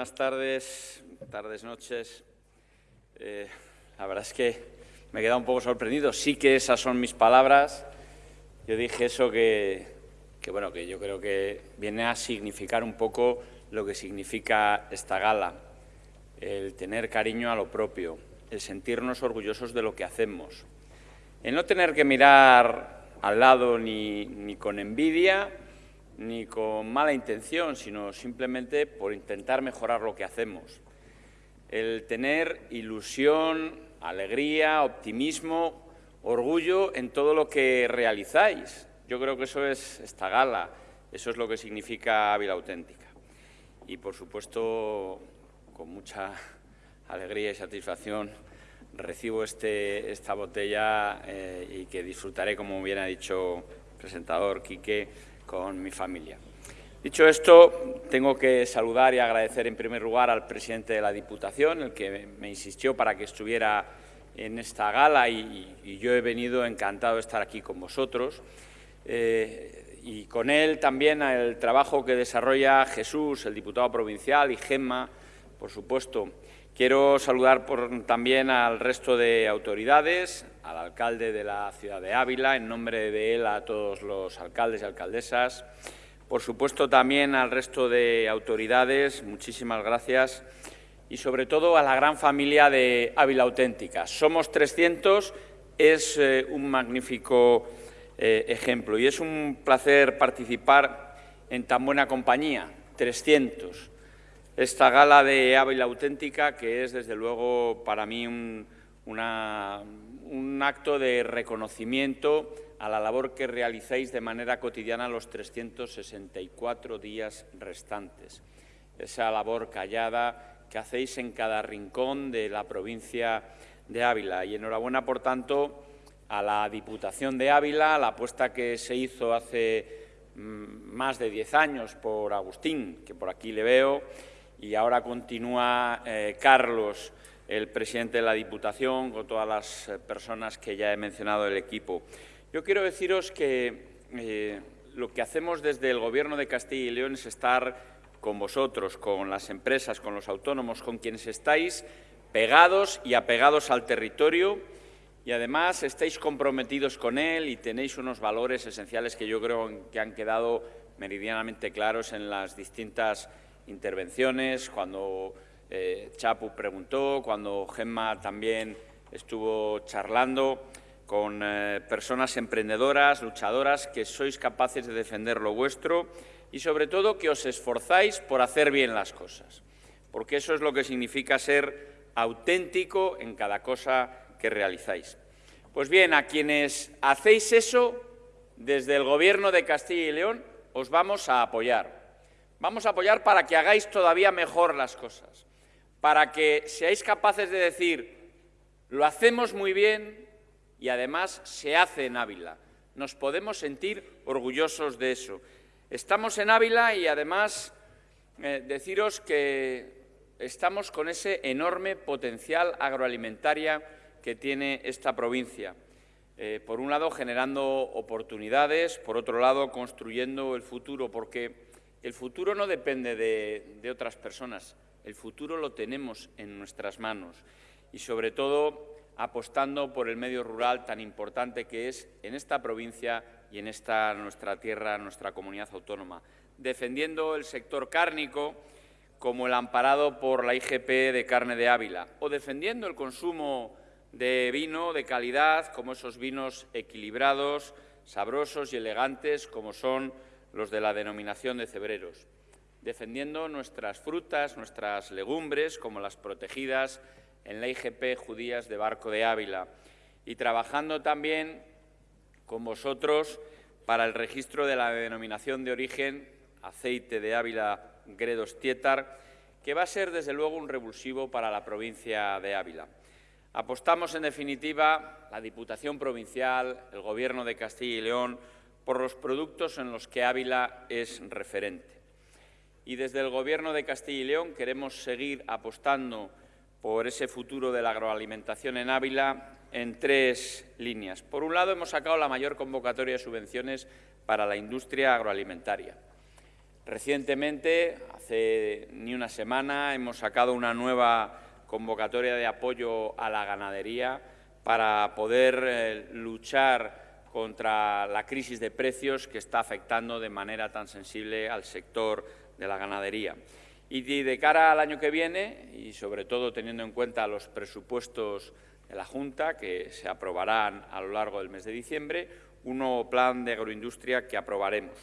buenas tardes, tardes, noches. Eh, la verdad es que me he quedado un poco sorprendido. Sí que esas son mis palabras. Yo dije eso que, que, bueno, que yo creo que viene a significar un poco lo que significa esta gala, el tener cariño a lo propio, el sentirnos orgullosos de lo que hacemos, el no tener que mirar al lado ni, ni con envidia ni con mala intención, sino simplemente por intentar mejorar lo que hacemos. El tener ilusión, alegría, optimismo, orgullo en todo lo que realizáis. Yo creo que eso es esta gala, eso es lo que significa Ávila Auténtica. Y, por supuesto, con mucha alegría y satisfacción recibo este, esta botella eh, y que disfrutaré, como bien ha dicho el presentador Quique, con mi familia. Dicho esto, tengo que saludar y agradecer en primer lugar al presidente de la Diputación, el que me insistió para que estuviera en esta gala y, yo he venido encantado de estar aquí con vosotros. Eh, y con él también el trabajo que desarrolla Jesús, el diputado provincial, y Gemma, por supuesto. Quiero saludar también al resto de autoridades, al alcalde de la ciudad de Ávila, en nombre de él a todos los alcaldes y alcaldesas. Por supuesto, también al resto de autoridades, muchísimas gracias. Y sobre todo a la gran familia de Ávila Auténtica. Somos 300, es eh, un magnífico eh, ejemplo. Y es un placer participar en tan buena compañía, 300. Esta gala de Ávila Auténtica, que es desde luego para mí un, acto de reconocimiento a la labor que realizáis de manera cotidiana los 364 días restantes. Esa labor callada que hacéis en cada rincón de la provincia de Ávila. Y enhorabuena, por tanto, a la Diputación de Ávila, la apuesta que se hizo hace mm, más de diez años por Agustín, que por aquí le veo, y ahora continúa eh, Carlos el presidente de la Diputación, con todas las eh, personas que ya he mencionado del equipo. Yo quiero deciros que eh, lo que hacemos desde el Gobierno de Castilla y León es estar con vosotros, con las empresas, con los autónomos, con quienes estáis pegados y apegados al territorio y además estáis comprometidos con él y tenéis unos valores esenciales que yo creo que han quedado meridianamente claros en las distintas intervenciones, cuando eh, Chapu preguntó, cuando Gemma también estuvo charlando con eh, personas emprendedoras, luchadoras, que sois capaces de defender lo vuestro y, sobre todo, que os esforzáis por hacer bien las cosas, porque eso es lo que significa ser auténtico en cada cosa que realizáis. Pues bien, a quienes hacéis eso, desde el Gobierno de Castilla y León, os vamos a apoyar. Vamos a apoyar para que hagáis todavía mejor las cosas para que seáis capaces de decir, lo hacemos muy bien y además se hace en Ávila. Nos podemos sentir orgullosos de eso. Estamos en Ávila y además eh, deciros que estamos con ese enorme potencial agroalimentaria que tiene esta provincia. Eh, por un lado, generando oportunidades, por otro lado, construyendo el futuro, porque el futuro no depende de otras personas, el futuro lo tenemos en nuestras manos. Y, sobre todo, apostando por el medio rural tan importante que es en esta provincia y en esta nuestra tierra, nuestra comunidad autónoma, defendiendo el sector cárnico como el amparado por la IGP de carne de Ávila. O defendiendo el consumo de vino de calidad como esos vinos equilibrados, sabrosos y elegantes como son los de la denominación de cebreros defendiendo nuestras frutas, nuestras legumbres, como las protegidas en la IGP Judías de Barco de Ávila, y trabajando también con vosotros para el registro de la denominación de origen aceite de Ávila Gredos Tietar, que va a ser desde luego un revulsivo para la provincia de Ávila. Apostamos, en definitiva, la Diputación Provincial, el Gobierno de Castilla y León, por los productos en los que Ávila es referente y desde el Gobierno de Castilla y León queremos seguir apostando por ese futuro de la agroalimentación en Ávila en tres líneas. Por un lado, hemos sacado la mayor convocatoria de subvenciones para la industria agroalimentaria. Recientemente, hace ni una semana, hemos sacado una nueva convocatoria de apoyo a la ganadería para poder eh, luchar contra la crisis de precios que está afectando de manera tan sensible al sector de la ganadería. Y de cara al año que viene, y sobre todo teniendo en cuenta los presupuestos de la Junta, que se aprobarán a lo largo del mes de diciembre, un nuevo plan de agroindustria que aprobaremos.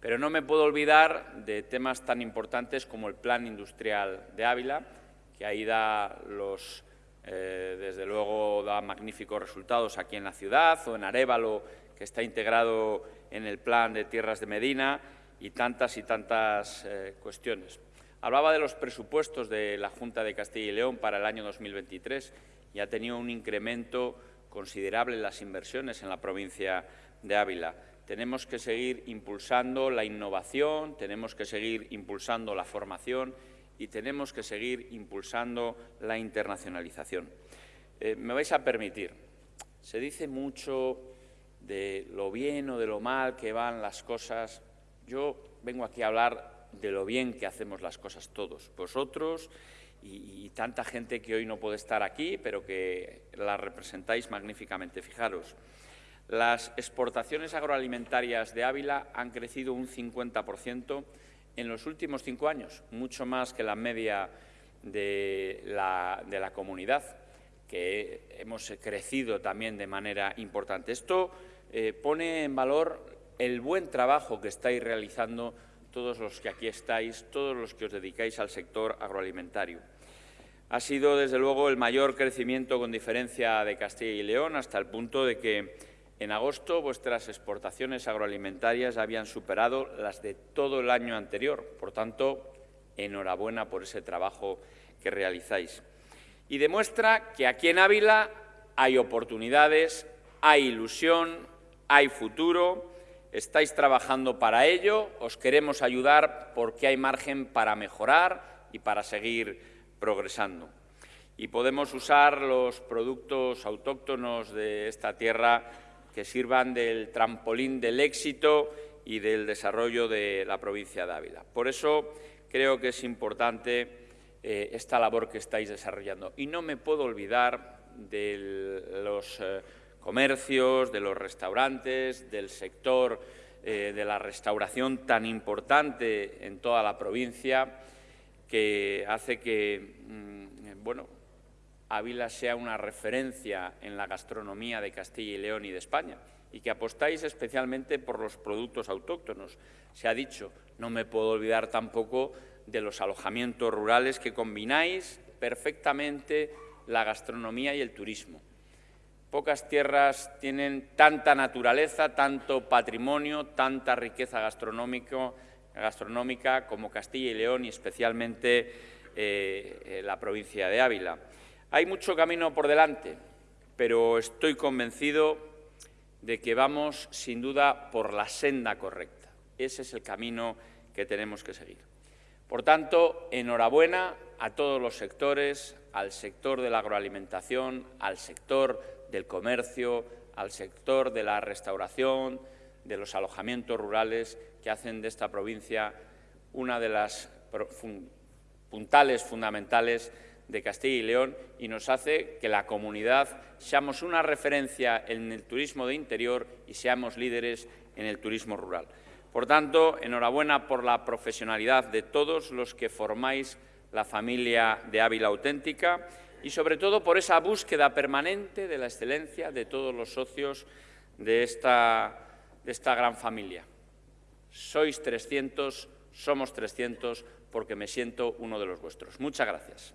Pero no me puedo olvidar de temas tan importantes como el Plan Industrial de Ávila, que ahí da los, eh, desde luego, da magníficos resultados aquí en la ciudad, o en Arévalo, que está integrado en el Plan de Tierras de Medina, y tantas y tantas eh, cuestiones. Hablaba de los presupuestos de la Junta de Castilla y León para el año 2023 y ha tenido un incremento considerable en las inversiones en la provincia de Ávila. Tenemos que seguir impulsando la innovación, tenemos que seguir impulsando la formación y tenemos que seguir impulsando la internacionalización. Eh, me vais a permitir, se dice mucho de lo bien o de lo mal que van las cosas. Yo vengo aquí a hablar de lo bien que hacemos las cosas todos, vosotros y, y tanta gente que hoy no puede estar aquí, pero que la representáis magníficamente. Fijaros, las exportaciones agroalimentarias de Ávila han crecido un 50% en los últimos cinco años, mucho más que la media de la, comunidad, que hemos crecido también de manera importante. Esto eh, pone en valor el buen trabajo que estáis realizando todos los que aquí estáis, todos los que os dedicáis al sector agroalimentario. Ha sido, desde luego, el mayor crecimiento con diferencia de Castilla y León, hasta el punto de que en agosto vuestras exportaciones agroalimentarias habían superado las de todo el año anterior. Por tanto, enhorabuena por ese trabajo que realizáis. Y demuestra que aquí en Ávila hay oportunidades, hay ilusión, hay futuro, estáis trabajando para ello, os queremos ayudar porque hay margen para mejorar y para seguir progresando. Y podemos usar los productos autóctonos de esta tierra que sirvan del trampolín del éxito y del desarrollo de la provincia de Ávila. Por eso creo que es importante eh, esta labor que estáis desarrollando. Y no me puedo olvidar de los eh, comercios, de los restaurantes, del sector eh, de la restauración tan importante en toda la provincia, que hace que, mm, bueno, Ávila sea una referencia en la gastronomía de Castilla y León y de España y que apostáis especialmente por los productos autóctonos. Se ha dicho, no me puedo olvidar tampoco de los alojamientos rurales que combináis perfectamente la gastronomía y el turismo. Pocas tierras tienen tanta naturaleza, tanto patrimonio, tanta riqueza gastronómica como Castilla y León y especialmente eh, la provincia de Ávila. Hay mucho camino por delante, pero estoy convencido de que vamos, sin duda, por la senda correcta. Ese es el camino que tenemos que seguir. Por tanto, enhorabuena a todos los sectores, al sector de la agroalimentación, al sector del comercio, al sector de la restauración, de los alojamientos rurales, que hacen de esta provincia una de las puntales fundamentales de Castilla y León y nos hace que la comunidad seamos una referencia en el turismo de interior y seamos líderes en el turismo rural. Por tanto, enhorabuena por la profesionalidad de todos los que formáis la familia de Ávila Auténtica y, sobre todo, por esa búsqueda permanente de la excelencia de todos los socios de esta, de esta gran familia. Sois 300, somos 300, porque me siento uno de los vuestros. Muchas gracias.